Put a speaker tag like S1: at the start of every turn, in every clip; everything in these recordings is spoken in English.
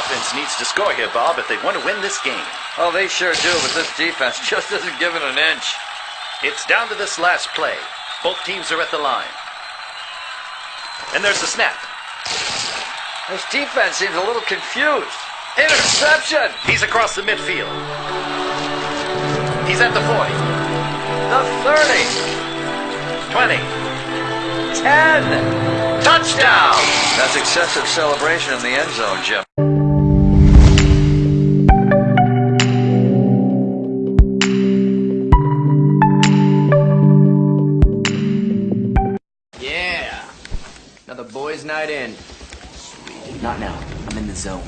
S1: offense needs to score here, Bob, if they want to win this game.
S2: Oh, they sure do, but this defense just isn't giving an inch.
S1: It's down to this last play. Both teams are at the line. And there's the snap.
S2: This defense seems a little confused. Interception!
S1: He's across the midfield. He's at the 40,
S2: The 30,
S1: 20.
S2: 10.
S1: Touchdown!
S2: That's excessive celebration in the end zone, Jim.
S3: Boys' night in. Not now. I'm in the zone.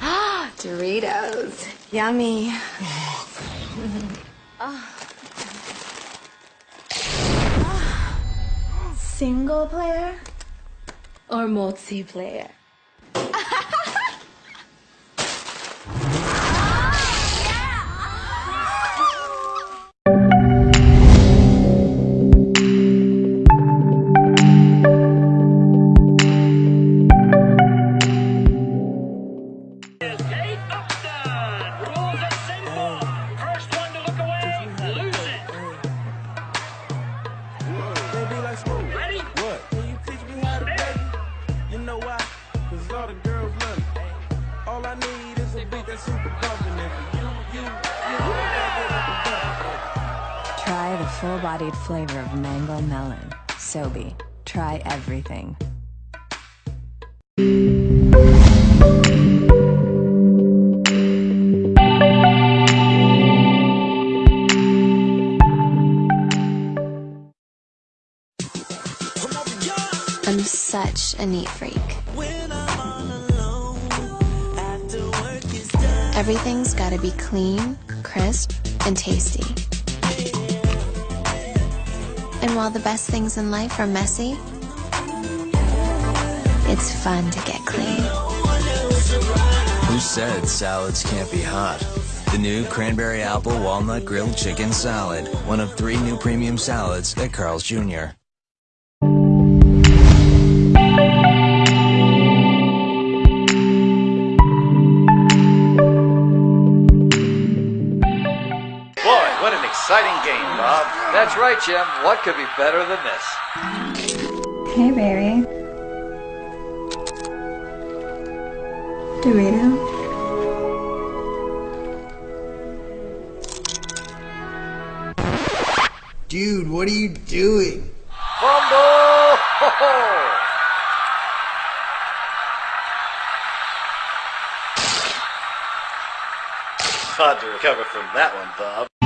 S4: Ah, Doritos. Yummy. Single player or multiplayer?
S5: All I need is a beat that's super bumpin' and for you, you, you, you, back it up and down.
S6: Try the full bodied flavor of mango melon. Sobe. Try everything.
S4: I'm such a neat freak. Everything's gotta be clean, crisp, and tasty. And while the best things in life are messy, it's fun to get clean.
S7: Who said salads can't be hot? The new cranberry apple walnut grilled chicken salad. One of three new premium salads at Carl's Jr.
S1: exciting game, Bob.
S2: That's right, Jim. What could be better than this?
S8: Hey, baby. Dorito?
S3: Dude, what are you doing?
S2: Fumble!
S1: Hard to recover from that one, Bob.